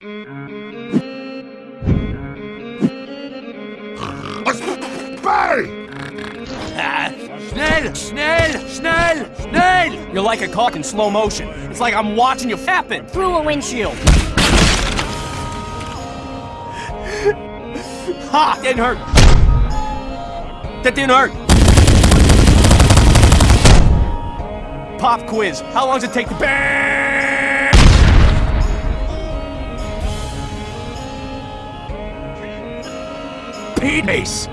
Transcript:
Schnell, schnell, schnell, schnell! You're like a car in slow motion. It's like I'm watching you happen through a windshield. Ha! Didn't hurt. That didn't hurt. Pop quiz. How long does it take to bang? Peace!